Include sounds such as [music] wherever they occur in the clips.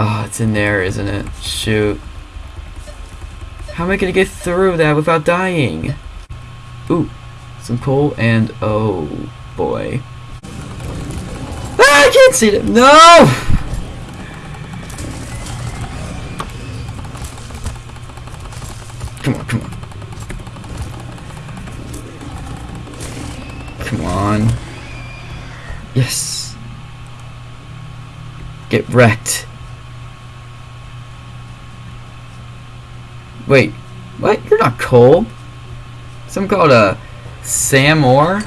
Oh, it's in there, isn't it? Shoot. How am I gonna get through that without dying? Ooh, some coal and oh boy. Ah, I can't see them. No! Come on, come on. Come on. Yes. Get wrecked. Wait, what? You're not cold. Some called a SAM Ore?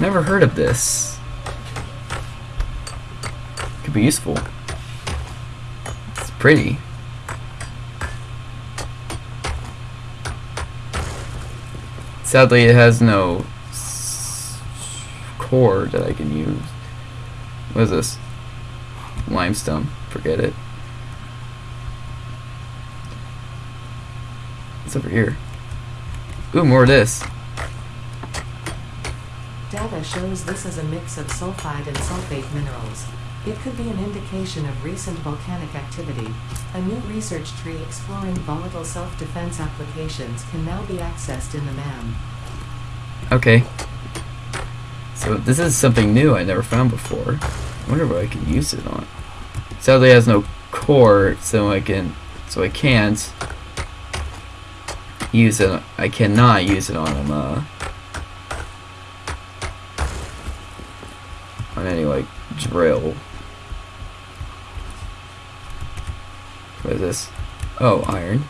Never heard of this. Could be useful. It's pretty. Sadly, it has no core that I can use. What is this? Limestone. Forget it. What's over here? Ooh, more of this. Data shows this is a mix of sulfide and sulfate minerals. It could be an indication of recent volcanic activity. A new research tree exploring volatile self-defense applications can now be accessed in the MAM. Okay. So this is something new I never found before. I wonder what I can use it on. Sadly, it has no core, so I can, so I can't use it. I cannot use it on um, uh, on any like drill. What is this? Oh, iron.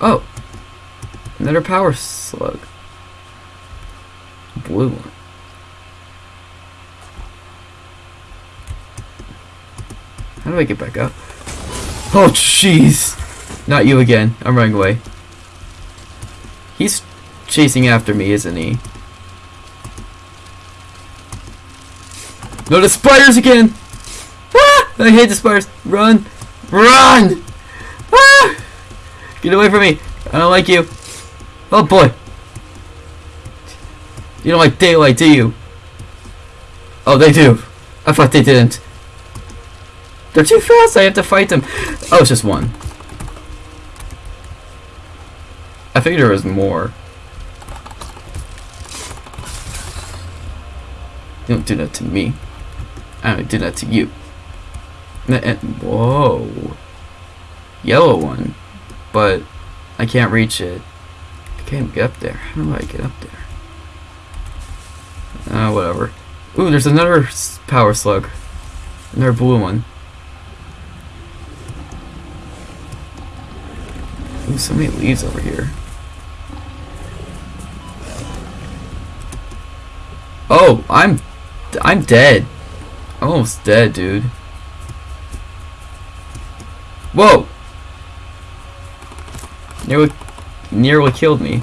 Oh! Another power slug. Blue one. How do I get back up? Oh, jeez! Not you again. I'm running away. He's chasing after me, isn't he? No, the spiders again! Ah! I hate the spiders. Run! Run! Ah! Get away from me! I don't like you. Oh boy! You don't like daylight, do you? Oh, they do. I thought they didn't. They're too fast. I have to fight them. Oh, it's just one. I figured there was more. You don't do that to me. I don't do that to you. Whoa. Yellow one. But I can't reach it. I can't get up there. How do I get up there? Uh, whatever. Ooh, there's another power slug. Another blue one. Ooh, so many leaves over here. Oh, I'm, I'm dead. I'm almost dead, dude. Whoa! Nearly, nearly killed me.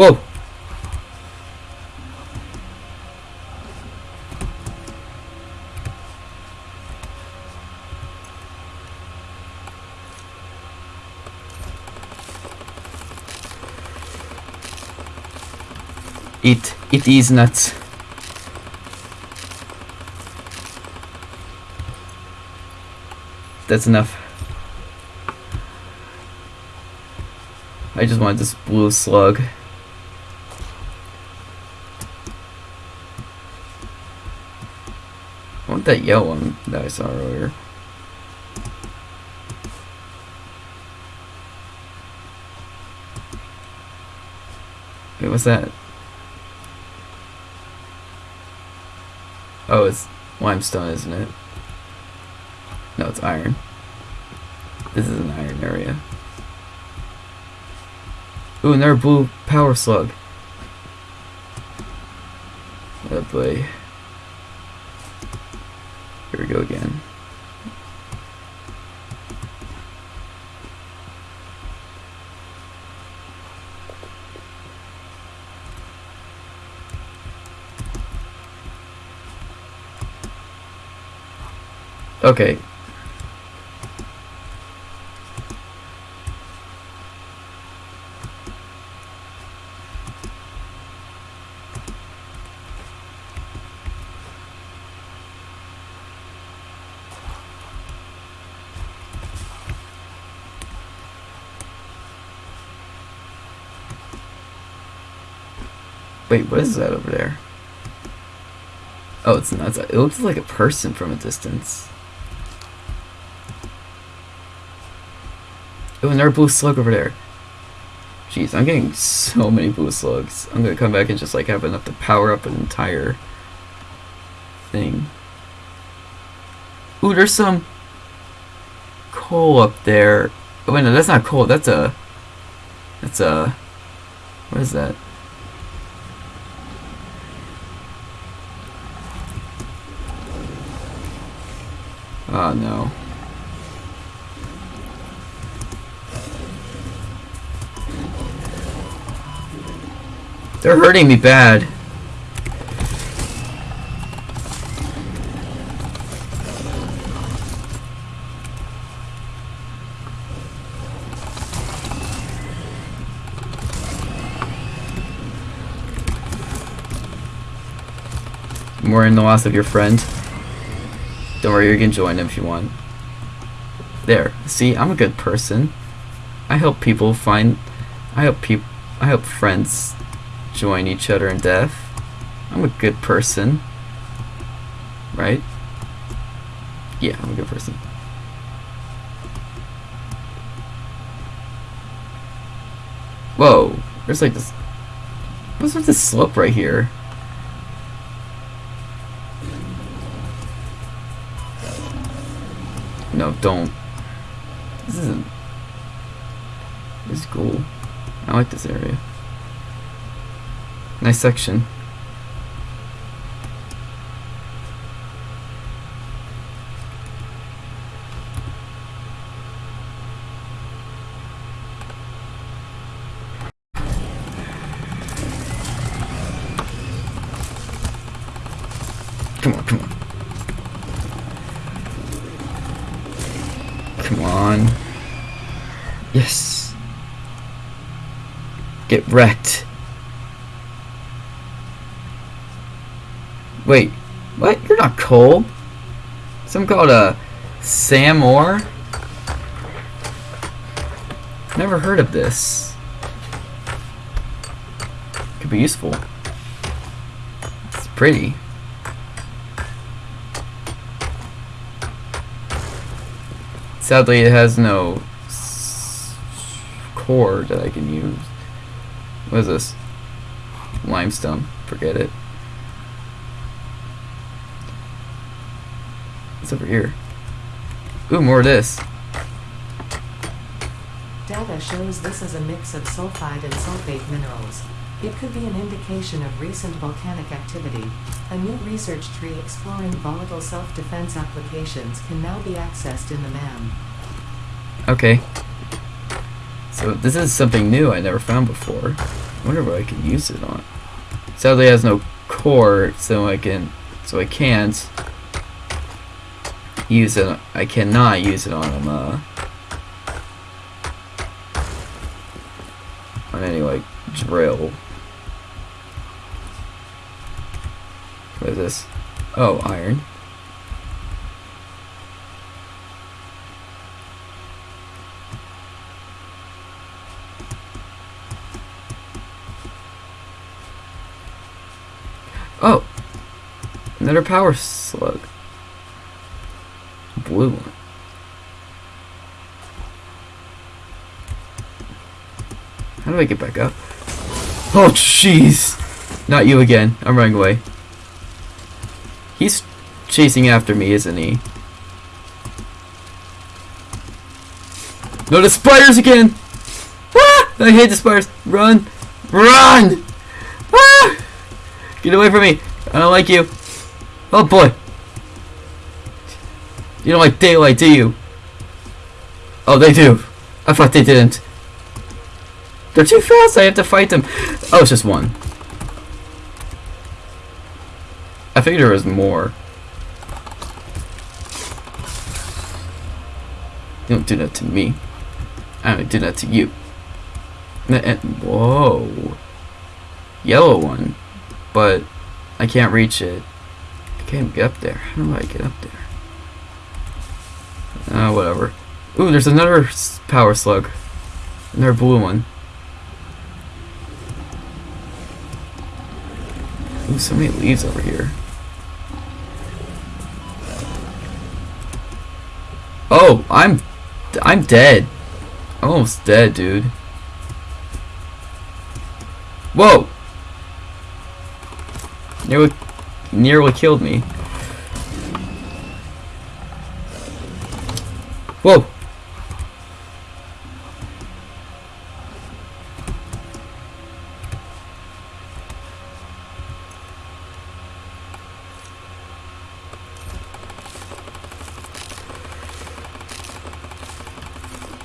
Whoa! It, it is nuts. That's enough. I just wanted this blue slug. I want that yellow one that I saw earlier. Wait, what's that? Oh, it's limestone, isn't it? No, it's iron. This is an iron area. Ooh, another blue power slug. Oh boy. Here we go again. Okay. Wait, what is that over there? Oh, it's not. It looks like a person from a distance. Oh, another blue slug over there. Jeez, I'm getting so many blue slugs. I'm gonna come back and just like have enough to power up an entire thing. Ooh, there's some coal up there. Oh, wait, no, that's not coal. That's a. That's a. What is that? Oh no. They're hurting me bad. More in the loss of your friend. Don't worry, you can join if you want. There. See, I'm a good person. I help people find. I help people. I help friends join each other in death. I'm a good person. Right? Yeah, I'm a good person. Whoa. There's like this. What's with this slope right here? No, don't. This isn't. This is cool. I like this area. Nice section. Come on, come on. Come on. Yes. Get wrecked. Wait, what? You're not coal. Some called a SAM Ore? Never heard of this. Could be useful. It's pretty. Sadly, it has no core that I can use. What is this? Limestone. Forget it. What's over here? Ooh, more of this. Data shows this is a mix of sulfide and sulfate minerals. It could be an indication of recent volcanic activity. A new research tree exploring volatile self-defense applications can now be accessed in the MAM. Okay. So this is something new I never found before. I wonder what I can use it on. Sadly, it has no core, so I can, so I can't use it. I cannot use it on uh, on any like drill. What is this? Oh, iron. Oh! Another power slug. Blue one. How do I get back up? Oh, jeez! Not you again. I'm running away. He's chasing after me, isn't he? No, the spiders again! Ah! I hate the spiders. Run! Run! Ah! Get away from me! I don't like you. Oh boy! You don't like daylight, do you? Oh, they do. I thought they didn't. They're too fast. I have to fight them. Oh, it's just one. I figured there was more. Don't do that to me. I don't do that to you. N- eh, Whoa. Yellow one. But I can't reach it. Can't get up there. How do I get up there? Uh, whatever. Ooh, there's another power slug. Another blue one. Ooh, so many leaves over here. Oh, I'm, I'm dead. I'm almost dead, dude. Whoa! Nearly, nearly killed me. Whoa!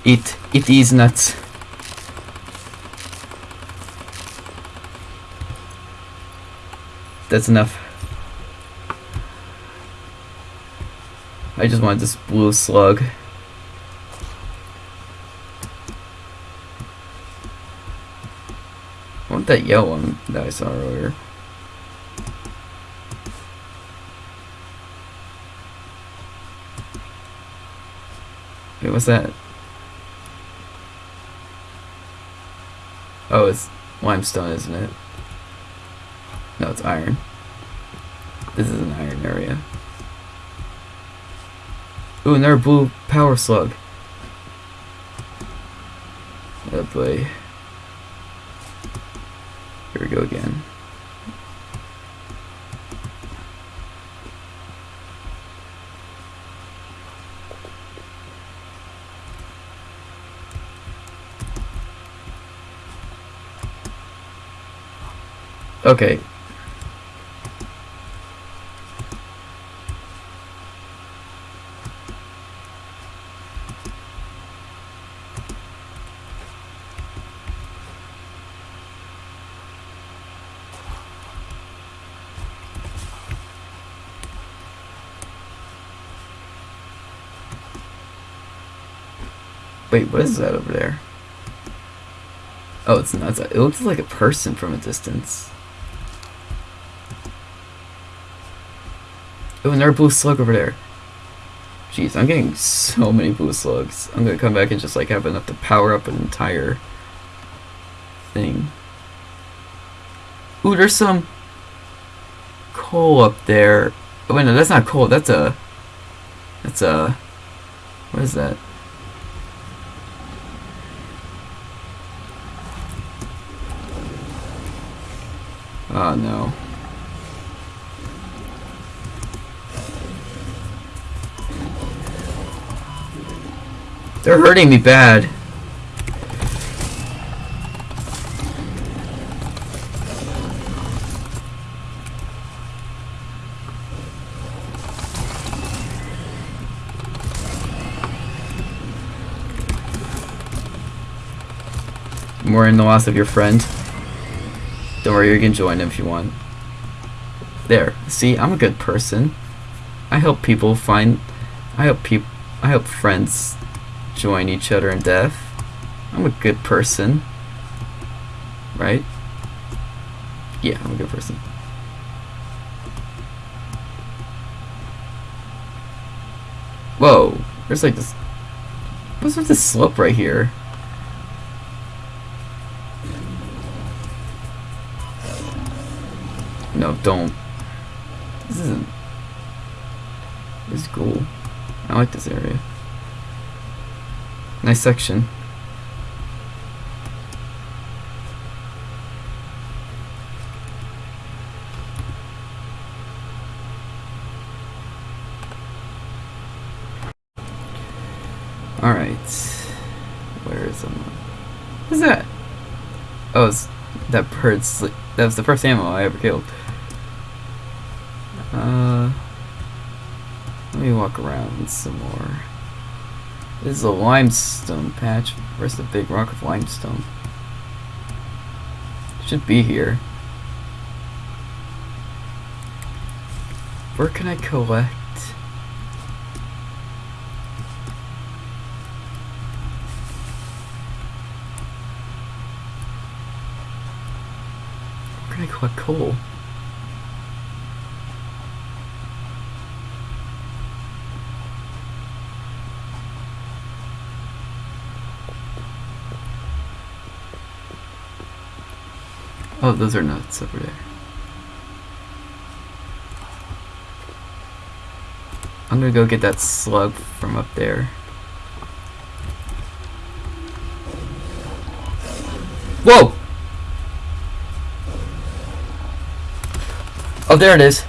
Eat, eat these nuts. That's enough. I just wanted this blue slug. I want that yellow one that I saw earlier. Wait, what's that? Oh, it's limestone, isn't it? No, it's iron. This is an iron area. Ooh, another blue power slug. Oh boy. Here we go again. Okay. Wait, what is that over there? Oh, it's not. It looks like a person from a distance. Oh, another blue slug over there. Jeez, I'm getting so many blue slugs. I'm gonna come back and just like have enough to power up an entire thing. Ooh, there's some coal up there. Oh, wait, no, that's not coal. That's a. That's a. What is that? Oh no. They're hurting me bad. More in the loss of your friend. Don't worry, you can join if you want. There. See, I'm a good person. I help people find. I help people. I help friends join each other in death. I'm a good person. Right? Yeah, I'm a good person. Whoa. There's like this. What's with this slope right here? Don't. This isn't. This is cool. I like this area. Nice section. Alright. Where is someone? What's that? Oh, it's that bird's sleep. That was the first animal I ever killed. walk around some more. This is a limestone patch. Where's the big rock of limestone? Should be here. Where can I collect? Where can I collect coal? Oh, those are nuts over there. I'm gonna go get that slug from up there. Whoa! Oh, there it is.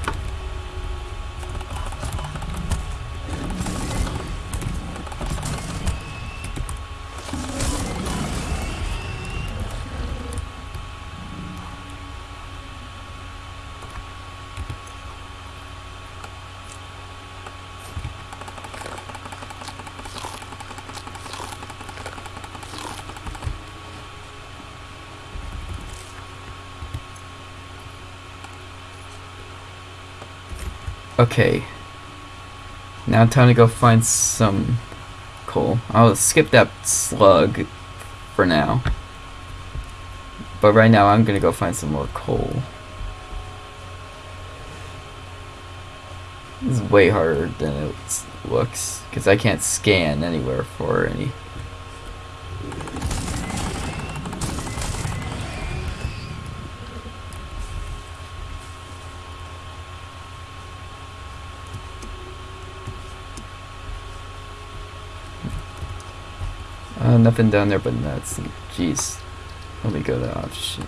Okay. Now time to go find some coal. I'll skip that slug for now. But right now I'm gonna go find some more coal. This is way harder than it looks because I can't scan anywhere for any. Uh, nothing down there but nuts. Jeez. Let me go to option.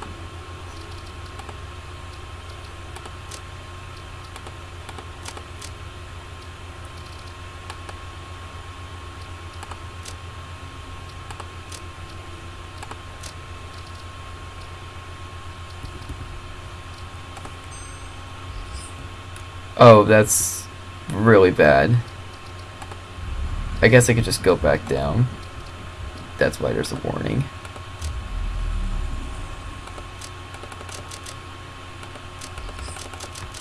Oh, that's really bad. I guess I could just go back down. That's why there's a warning.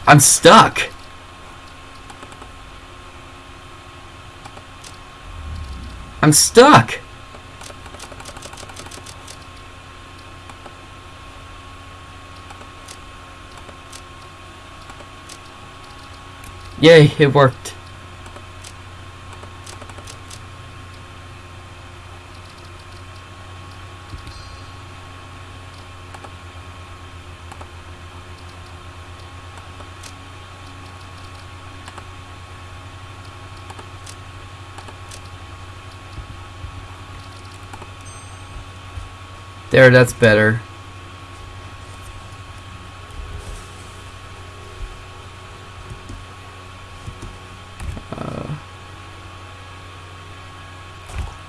I'm stuck! I'm stuck! Yay, it worked. There, that's better. Uh,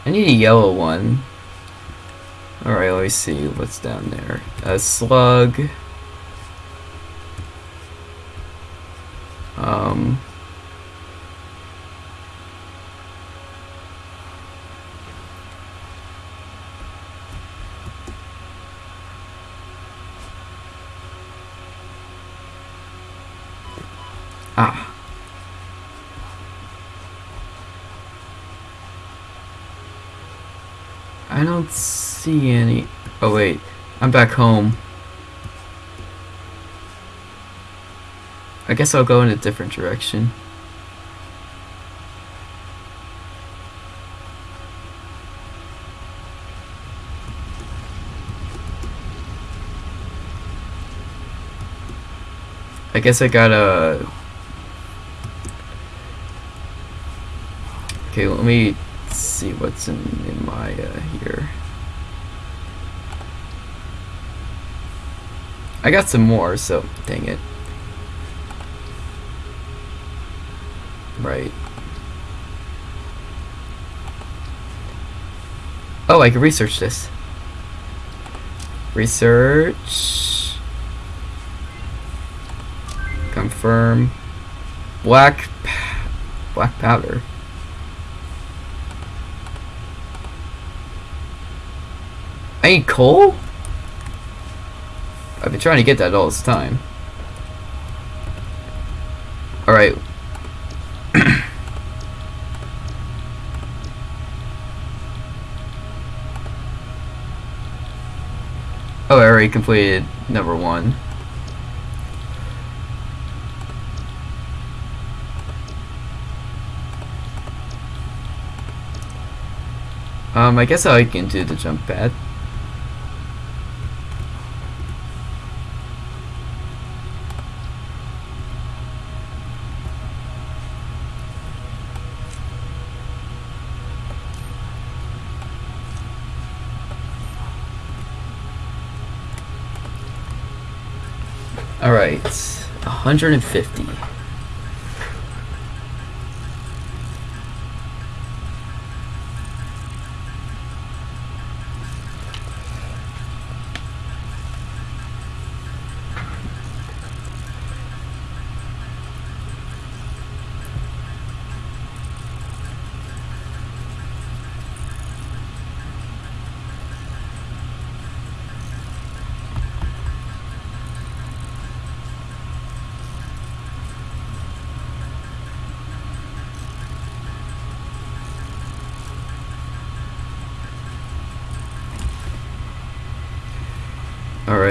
I need a yellow one. Alright, let me see what's down there. A slug. Um... Ah. I don't see any. Oh wait, I'm back home. I guess I'll go in a different direction. I guess I gotta Okay, let me see what's in, in my uh, here. I got some more, so dang it. Right. Oh, I can research this. Research. Confirm. Black. Black powder. I need coal? I've been trying to get that all this time. Alright. [clears throat] oh, I already completed number one. Um, I guess I can do the jump pad. 150.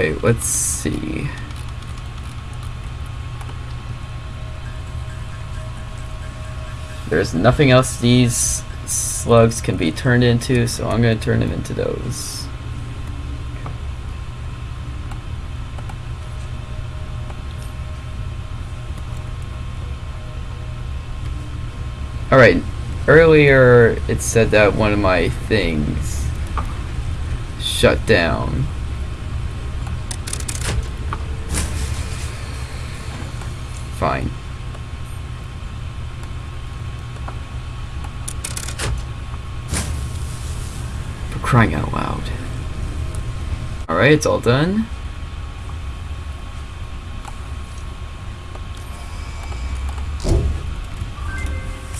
Alright, let's see. There's nothing else these slugs can be turned into, so I'm going to turn them into those. Alright, earlier it said that one of my things shut down. Fine. For crying out loud. Alright, it's all done.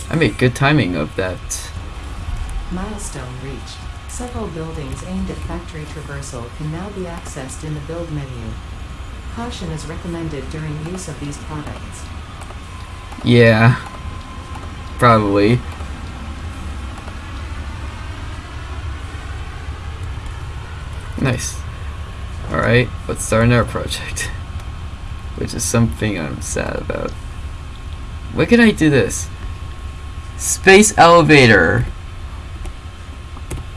I made good timing of that. Milestone reached. Several buildings aimed at factory traversal can now be accessed in the build menu. Caution is recommended during use of these products. Yeah. Probably. Nice. Alright, let's start another project. [laughs] Which is something I'm sad about. Why can I do this? Space elevator.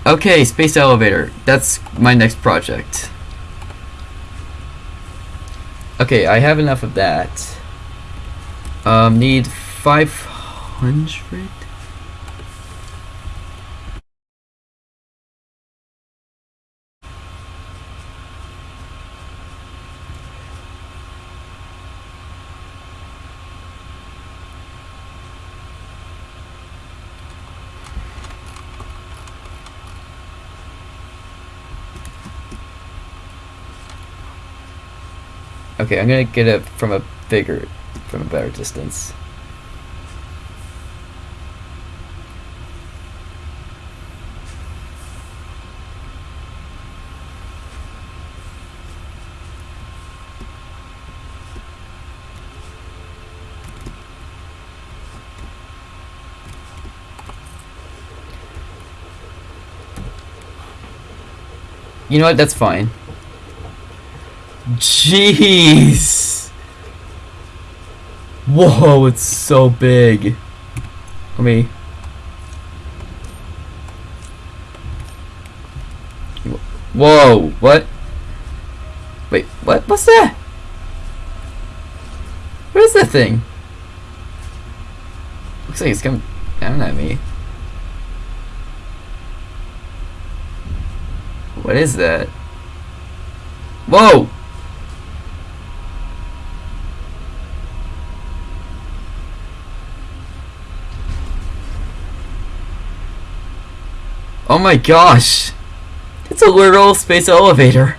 Okay, space elevator. That's my next project. Okay, I have enough of that. Um, need 500? Okay, I'm gonna get it from a bigger, from a better distance. You know what? That's fine. Jeez! Whoa, it's so big. Let me. Whoa, what? Wait, what? What's that? What is that thing? Looks like it's coming down at me. What is that? Whoa! Oh my gosh! It's a literal space elevator!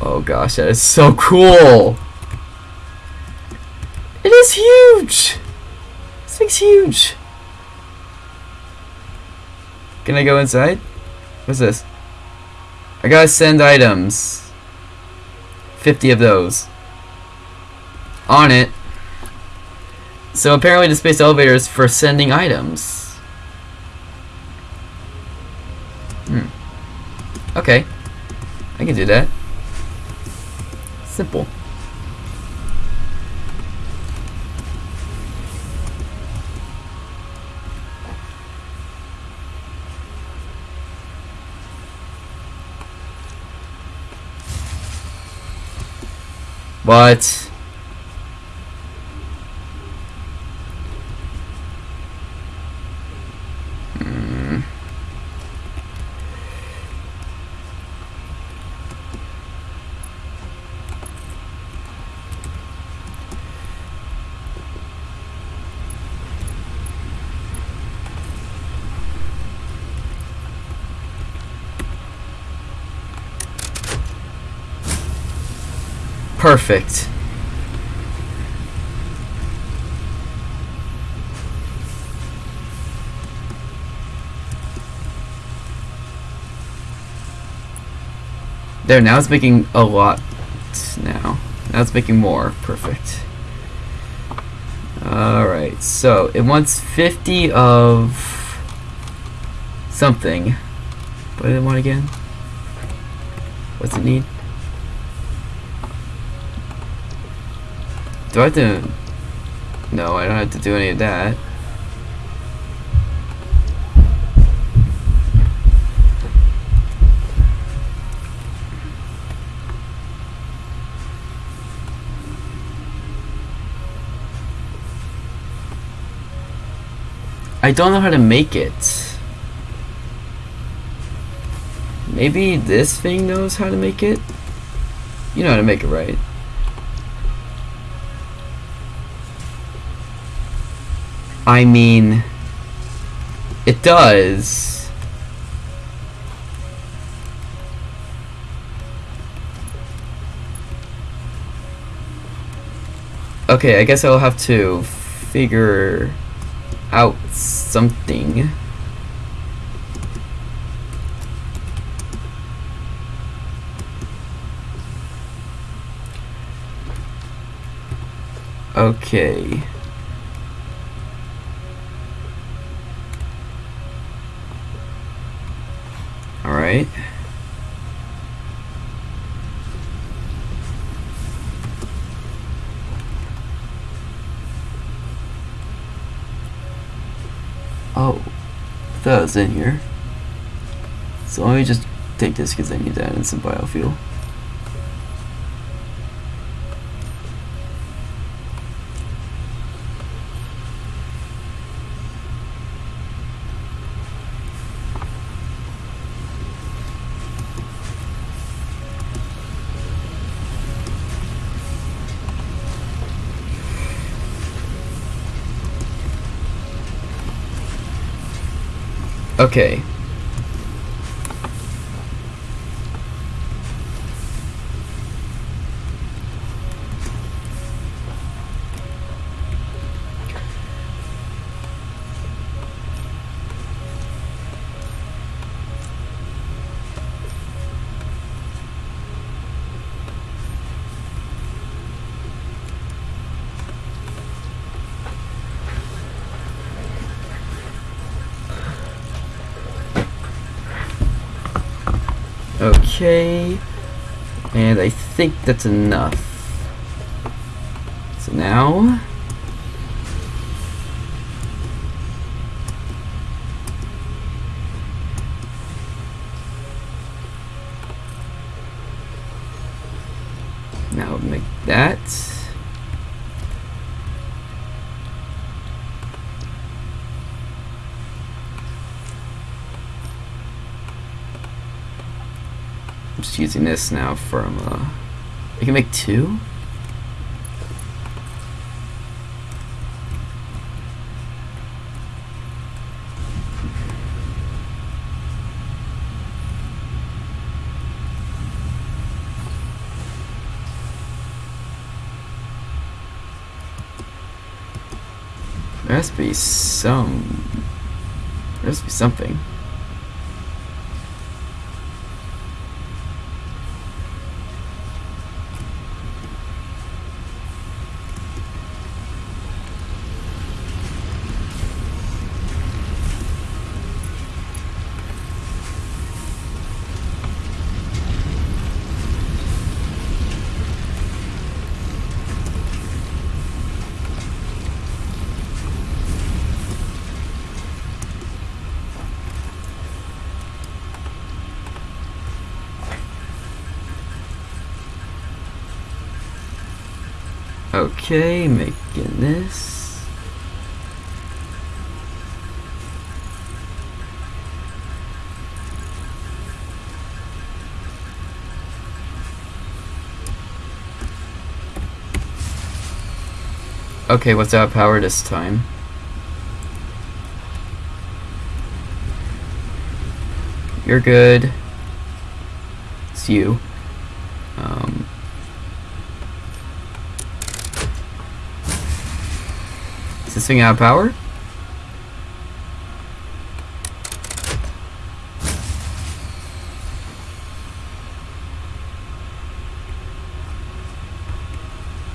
Oh gosh, that is so cool! It is huge! This thing's huge! Can I go inside? What's this? I gotta send items. 50 of those. On it. So apparently the space elevator is for sending items. Hmm. Okay. I can do that. Simple. What? Perfect. There, now it's making a lot now. Now it's making more. Perfect. Alright, so it wants 50 of something. What did it want again? What's it need? Do I have to... No, I don't have to do any of that. I don't know how to make it. Maybe this thing knows how to make it? You know how to make it, right? I mean, it does. Okay, I guess I'll have to figure out something. Okay. Alright. Oh, that was in here. So let me just take this because I need that in some biofuel. Okay. Okay. And I think that's enough. So now make that. This now from, uh, I can make two? There has to be some, there has to be something. Okay, making this. Okay, what's of power this time? You're good. It's you. Um, is this thing out of power?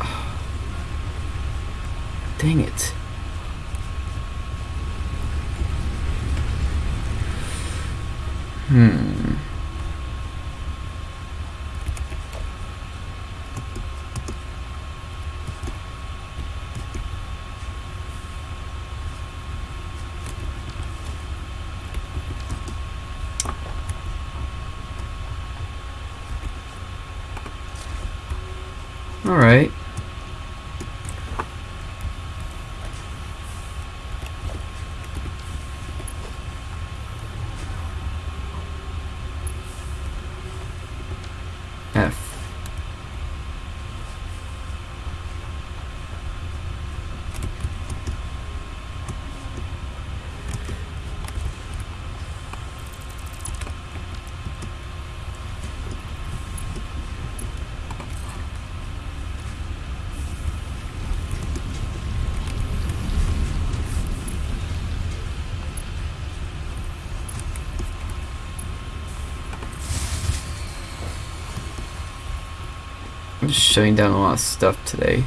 [sighs] Dang it. Hmm. All just shutting down a lot of stuff today.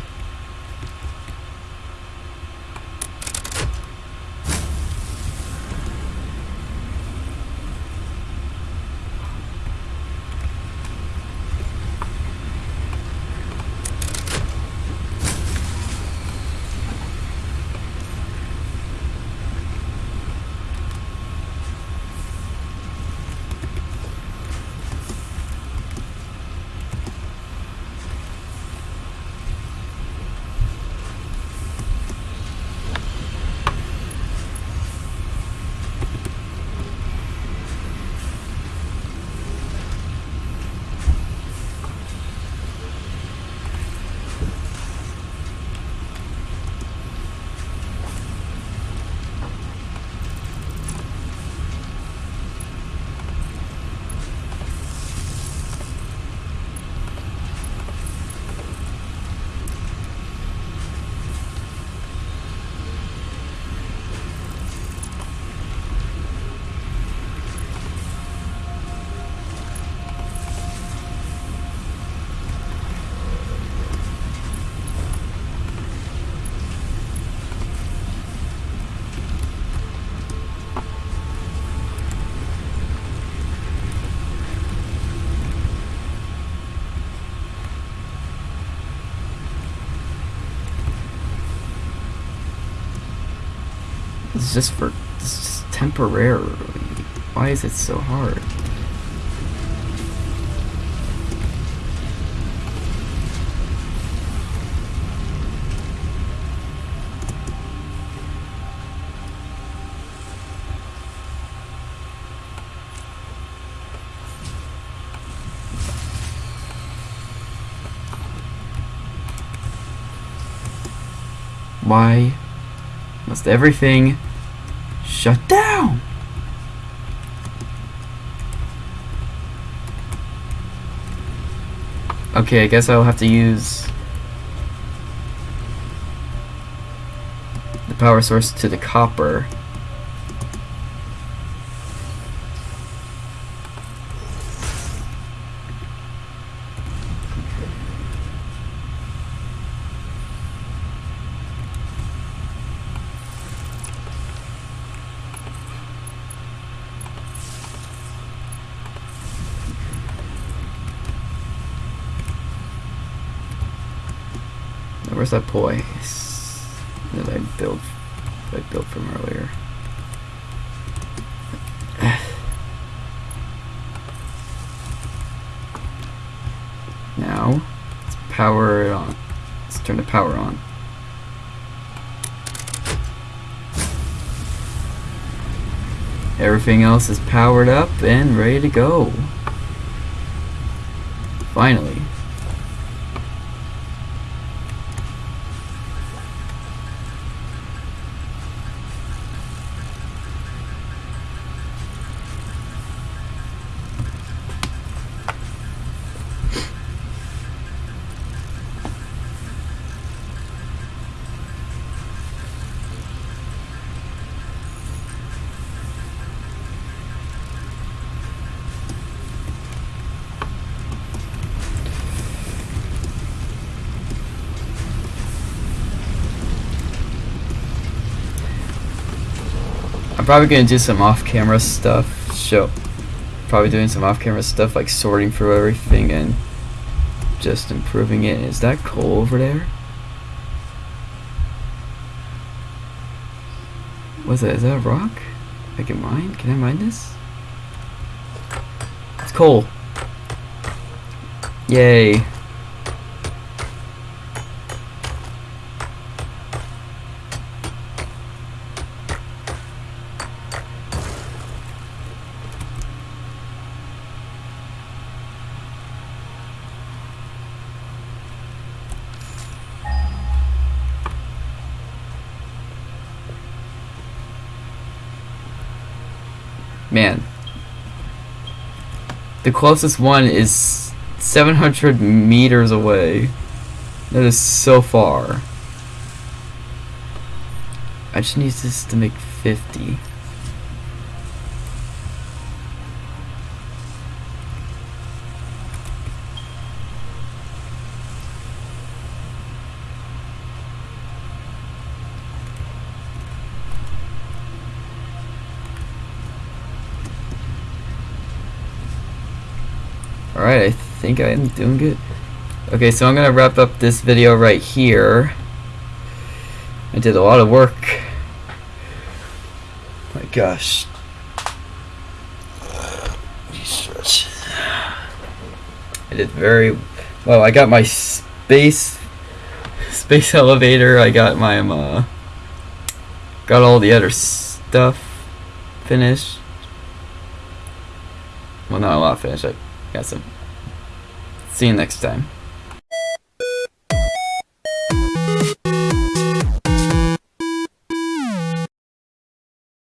It's just for just temporarily. Why is it so hard? Why must everything shut down? Okay, I guess I'll have to use the power source to the copper. Where's that boy that I built that I built from earlier? Now, let's power it on. Let's turn the power on. Everything else is powered up and ready to go. Finally. Probably gonna do some off-camera stuff. Show, probably doing some off-camera stuff like sorting through everything and just improving it. Is that coal over there? What's that? Is that a rock? I can mine? Can I mine this? It's coal. Yay. Man. The closest one is 700 meters away. That is so far. I just need this to make 50. Alright, I think I am doing good. Okay, so I'm gonna wrap up this video right here. I did a lot of work. My gosh. Jesus. I did very well. I got my space space [laughs] elevator. I got my um, uh, got all the other stuff finished. Well, not a lot finished. I got some. See you next time.